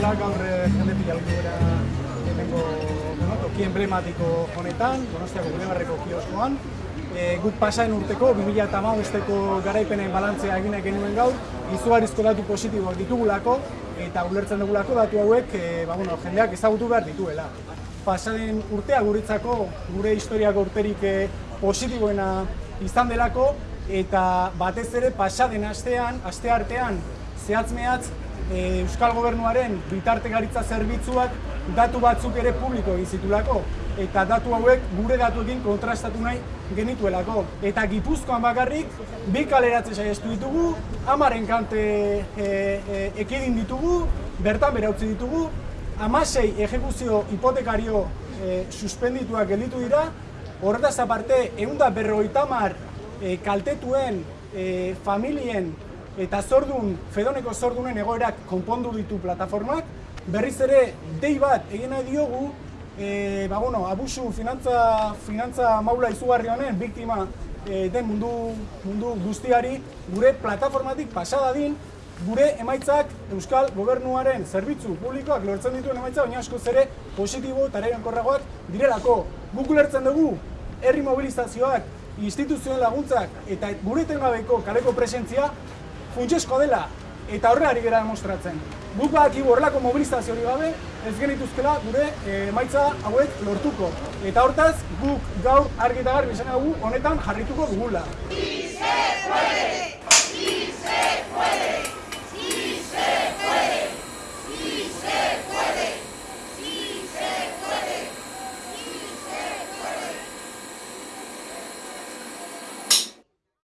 bezala gaur eh, jendetik jalgu gara hemengo bueno, toki emblematiko honetan, Donostiako Bulebarreko kioskoan. E, guk pasaren urteko, 2008ko garaipenen balantzea egin genuen gaur, izugarrizko datu positiboak ditugulako, eta ulertzen dugulako datu hauek e, ba, bueno, jendeak ezagutu behar dituela. Pasaren urtea guritzako, gure historiako urterik e, positiboena izan delako, eta batez ere pasaden astean, aste artean, zehatz mehatz, e, Euskal Gobernuaren bitartekaritza zerbitzuak datu batzuk ere publiko egin zitulako eta datu hauek gure datuekin kontrastatu nahi genituelako. Eta Gipuzkoan bakarrik bi kaleratze saiestu ditugu, amaren kante e, e, ekidin ditugu, bertan bera utzi ditugu, amasei ejekuzio hipotekario e, suspendituak gelditu dira, horretaz aparte, egun da berroita mar e, kaltetuen e, familien eta zordun, fedoneko zordunen egoerak konpondu ditu plataformak, berriz ere dei bat egin nahi diogu, e, ba, bueno, abusu finantza, finantza maula izugarri honen, biktima e, den mundu, mundu guztiari, gure plataformatik pasada din, gure emaitzak Euskal Gobernuaren zerbitzu publikoak lortzen dituen emaitza, baina askoz ere positibo eta korragoak direlako. Guk ulertzen dugu, herri mobilizazioak, instituzioen laguntzak eta gure tengabeko kaleko presentzia funtsesko dela eta horre ari gara demostratzen. Guk baki horrelako mobilizazio hori gabe, ez genituzkela gure emaitza hauek lortuko. Eta hortaz, guk gaur argi eta garbi honetan jarrituko dugula.